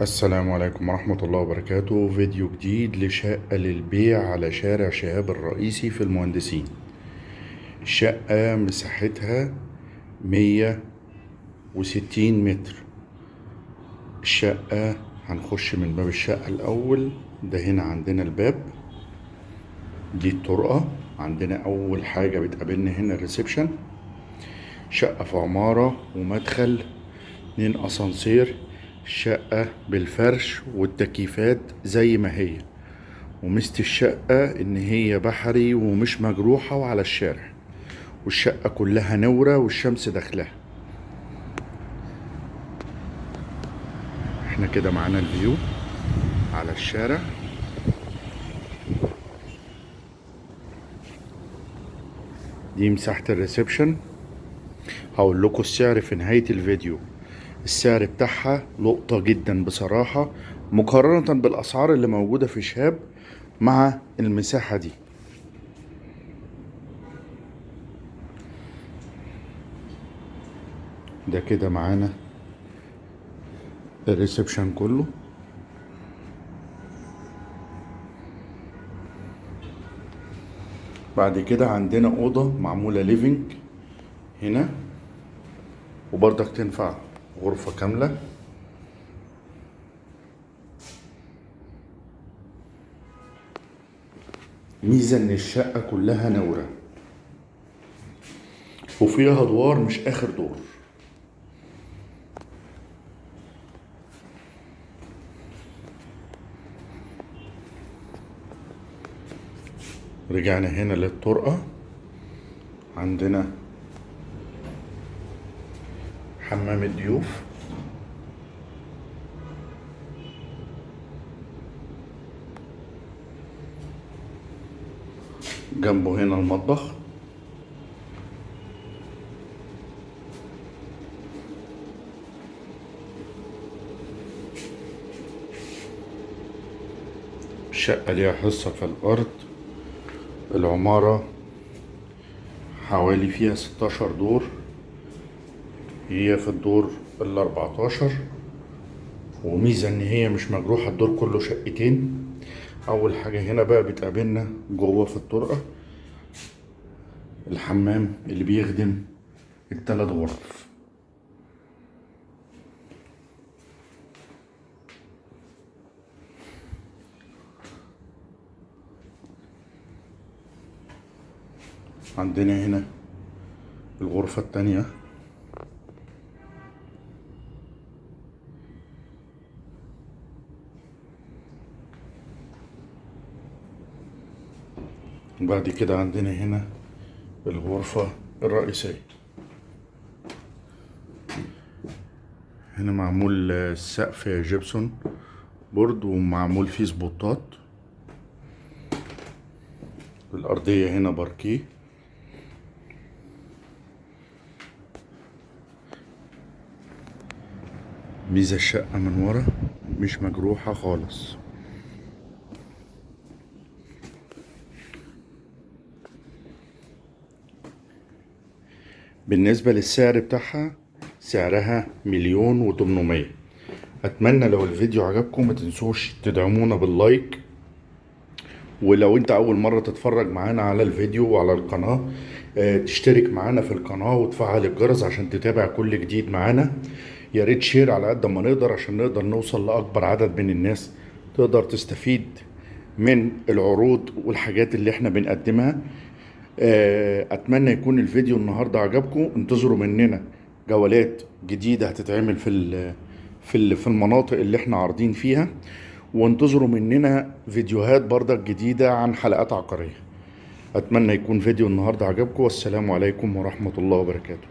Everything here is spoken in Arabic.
السلام عليكم ورحمة الله وبركاته. فيديو جديد لشقة للبيع على شارع شهاب الرئيسي في المهندسين. الشقة مساحتها مية وستين متر. الشقة هنخش من باب الشقة الأول. ده هنا عندنا الباب. دي الطرقة. عندنا أول حاجة بتقابلنا هنا الريسبشن. شقة في عمارة ومدخل اتنين أسانسير. الشقة بالفرش والتكييفات زي ما هي. ومست الشقة إن هي بحري ومش مجروحة وعلى الشارع. والشقة كلها نورة والشمس داخلها إحنا كده معانا الفيو على الشارع. دي مساحة ال reception. هقول لكم السعر في نهاية الفيديو. السعر بتاعها لقطة جدا بصراحة مقارنة بالأسعار اللي موجودة في شهاب مع المساحة دي. ده كده معانا ال reception كله. بعد كده عندنا أوضة معمولة ليفينج هنا وبرضك تنفع. غرفة كاملة. ميزة ان الشقة كلها نورة. وفيها أدوار مش آخر دور. رجعنا هنا للطرقة. عندنا حمام الضيوف. جنبه هنا المطبخ. الشقة ليها حصة في الأرض. العمارة حوالي فيها ستاشر دور. هي في الدور الأربعتاشر وميزة إن هي مش مجروحة الدور كله شقتين. أول حاجة هنا بقى بتقابلنا جوه في الطرقة الحمام اللي بيخدم التلات غرف. عندنا هنا الغرفة التانية. وبعد كده عندنا هنا الغرفة الرئيسية. هنا معمول السقف gypsum board ومعمول فيه spot ات. الأرضية هنا باركيه. ميزة الشقة من ورا مش مجروحة خالص. بالنسبة للسعر بتاعها سعرها مليون وتمنمية. أتمنى لو الفيديو عجبكم ما تنسوش تدعمونا باللايك. ولو أنت أول مرة تتفرج معانا على الفيديو وعلى القناة آه تشترك معانا في القناة وتفعل الجرس عشان تتابع كل جديد معانا. يا ريت شير على قد ما نقدر عشان نقدر نوصل لأكبر عدد من الناس تقدر تستفيد من العروض والحاجات اللي إحنا بنقدمها. أتمنى يكون الفيديو النهارده عجبكم. انتظروا مننا جولات جديدة هتتعمل في في في المناطق اللي إحنا عارضين فيها. وانتظروا مننا فيديوهات بردك جديدة عن حلقات عقارية. أتمنى يكون فيديو النهارده عجبكم. والسلام عليكم ورحمة الله وبركاته.